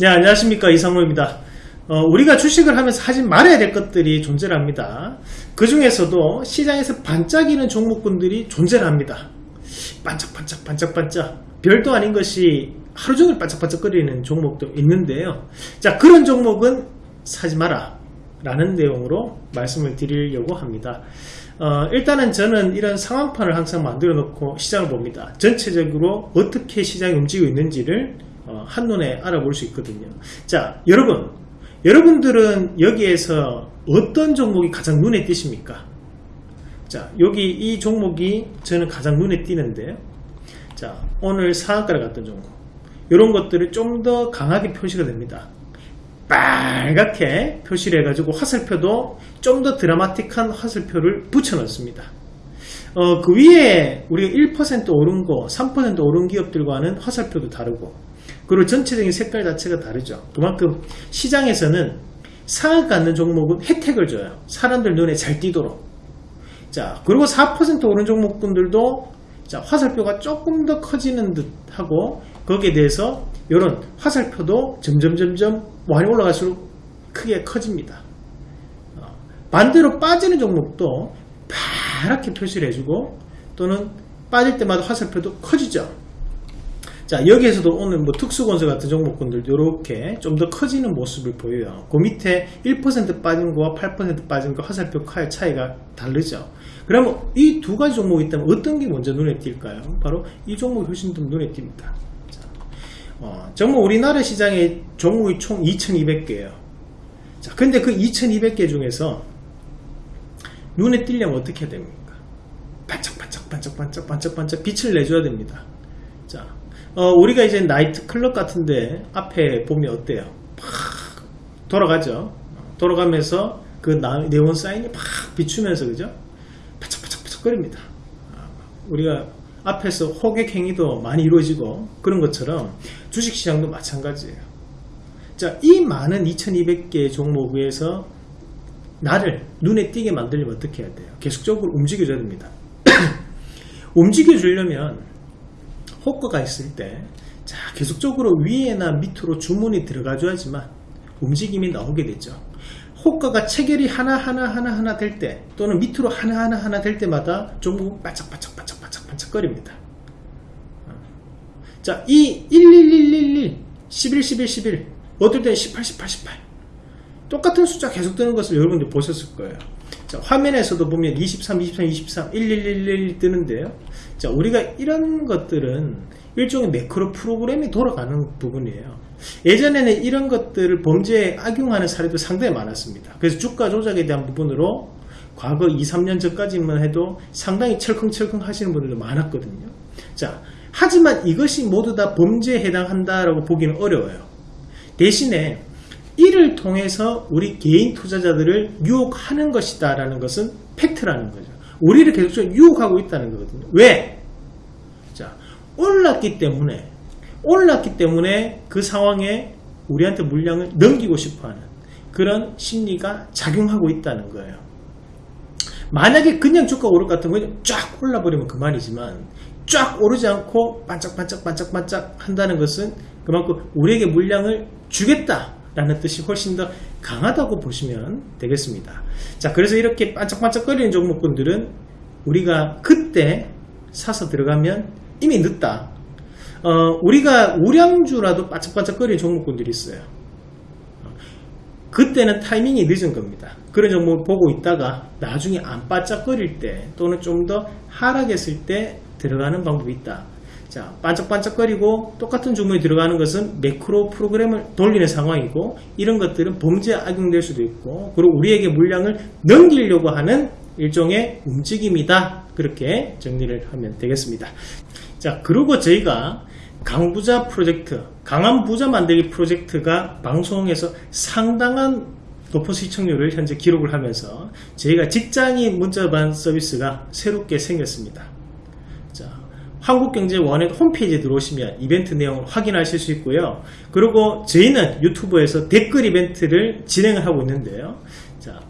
네, 안녕하십니까. 이상로입니다. 어, 우리가 주식을 하면서 하지 말아야 될 것들이 존재를 합니다. 그 중에서도 시장에서 반짝이는 종목군들이 존재를 합니다. 반짝반짝, 반짝반짝. 별도 아닌 것이 하루 종일 반짝반짝거리는 종목도 있는데요. 자, 그런 종목은 사지 마라. 라는 내용으로 말씀을 드리려고 합니다. 어, 일단은 저는 이런 상황판을 항상 만들어 놓고 시장을 봅니다. 전체적으로 어떻게 시장이 움직이고 있는지를 어, 한눈에 알아볼 수 있거든요. 자, 여러분, 여러분들은 여기에서 어떤 종목이 가장 눈에 띄십니까? 자, 여기 이 종목이 저는 가장 눈에 띄는데요. 자, 오늘 상한가를 갔던 종목. 이런 것들을 좀 더 강하게 표시가 됩니다. 빨갛게 표시를 해가지고 화살표도 좀 더 드라마틱한 화살표를 붙여 넣습니다. 어, 그 위에 우리가 1% 오른 거, 3% 오른 기업들과는 화살표도 다르고 그리고 전체적인 색깔 자체가 다르죠. 그만큼 시장에서는 상을 갖는 종목은 혜택을 줘요. 사람들 눈에 잘 띄도록. 자, 그리고 4% 오른 종목분들도 자, 화살표가 조금 더 커지는 듯 하고 거기에 대해서 이런 화살표도 점점 점점 많이 올라갈수록 크게 커집니다. 어, 반대로 빠지는 종목도 파랗게 표시를 해주고 또는 빠질 때마다 화살표도 커지죠. 자 여기에서도 오늘 뭐 특수건설 같은 종목군들도 이렇게 좀 더 커지는 모습을 보여요. 그 밑에 1% 빠진 거와 8% 빠진 거 화살표 칼 차이가 다르죠. 그러면 이 두 가지 종목이 있다면 어떤 게 먼저 눈에 띌까요? 바로 이 종목이 훨씬 더 눈에 띕니다. 자, 어, 정말 우리나라 시장에 종목이 총 2200개예요. 자 근데 그 2200개 중에서 눈에 띄려면 어떻게 해야 됩니까 반짝반짝 반짝반짝 반짝반짝 빛을 내줘야 됩니다 자 어, 우리가 이제 나이트 클럽 같은데 앞에 보면 어때요? 팍 돌아가죠. 돌아가면서 그 네온 사인이 팍 비추면서 그죠? 바짝바짝바짝거립니다. 아, 우리가 앞에서 호객 행위도 많이 이루어지고 그런 것처럼 주식시장도 마찬가지예요. 자, 이 많은 2200개 종목 위에서 나를 눈에 띄게 만들려면 어떻게 해야 돼요? 계속적으로 움직여줘야 됩니다. 움직여주려면 호가가 있을 때 자, 계속적으로 위에나 밑으로 주문이 들어가줘야지만 움직임이 나오게 되죠. 호가가 체결이 하나하나 하나하나 될 때 또는 밑으로 하나하나 하나 될 때마다 종목 바짝바짝 바짝 바짝바짝 거립니다. 자, 이 11111, 11, 11, 11, 어떨 때는 18, 18, 18 똑같은 숫자 계속 뜨는 것을 여러분들 보셨을 거예요. 자, 화면에서도 보면 23, 23, 23, 1111 뜨는데요. 자, 우리가 이런 것들은 일종의 매크로 프로그램이 돌아가는 부분이에요. 예전에는 이런 것들을 범죄에 악용하는 사례도 상당히 많았습니다. 그래서 주가 조작에 대한 부분으로 과거 2, 3년 전까지만 해도 상당히 철컹철컹 하시는 분들도 많았거든요. 자, 하지만 이것이 모두 다 범죄에 해당한다라고 보기는 어려워요. 대신에 이를 통해서 우리 개인 투자자들을 유혹하는 것이다 라는 것은 팩트라는 거죠. 우리를 계속 유혹하고 있다는 거거든요. 왜? 자 올랐기 때문에 올랐기 때문에 그 상황에 우리한테 물량을 넘기고 싶어하는 그런 심리가 작용하고 있다는 거예요. 만약에 그냥 주가 오를 것 같은 거는 쫙 올라버리면 그만이지만 쫙 오르지 않고 반짝반짝 반짝반짝 한다는 것은 그만큼 우리에게 물량을 주겠다 라는 뜻이 훨씬 더 강하다고 보시면 되겠습니다. 자 그래서 이렇게 반짝반짝거리는 종목군들은 우리가 그때 사서 들어가면 이미 늦다. 어, 우리가 우량주라도 반짝반짝거리는 종목군들이 있어요. 그때는 타이밍이 늦은 겁니다. 그런 종목을 보고 있다가 나중에 안 반짝거릴 때 또는 좀 더 하락했을 때 들어가는 방법이 있다 자, 반짝반짝거리고 똑같은 주문이 들어가는 것은 매크로 프로그램을 돌리는 상황이고 이런 것들은 범죄에 악용될 수도 있고 그리고 우리에게 물량을 넘기려고 하는 일종의 움직임이다. 그렇게 정리를 하면 되겠습니다. 자, 그리고 저희가 강부자 프로젝트, 강한 부자 만들기 프로젝트가 방송에서 상당한 높은 시청률을 현재 기록을 하면서 저희가 직장인 문자반 서비스가 새롭게 생겼습니다. 한국경제원의 홈페이지에 들어오시면 이벤트 내용을 확인하실 수 있고요. 그리고 저희는 유튜브에서 댓글 이벤트를 진행을 하고 있는데요. 자,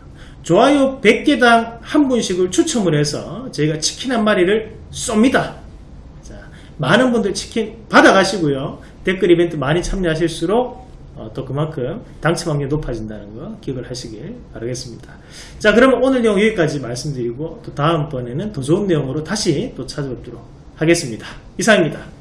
좋아요 100개당 한 분씩을 추첨을 해서 저희가 치킨 한 마리를 쏩니다. 자, 많은 분들 치킨 받아가시고요. 댓글 이벤트 많이 참여하실수록 어, 또 그만큼 당첨 확률이 높아진다는 거 기억을 하시길 바라겠습니다. 자 그러면 오늘 내용 여기까지 말씀드리고 또 다음번에는 더 좋은 내용으로 다시 또 찾아뵙도록 하겠습니다. 이상입니다.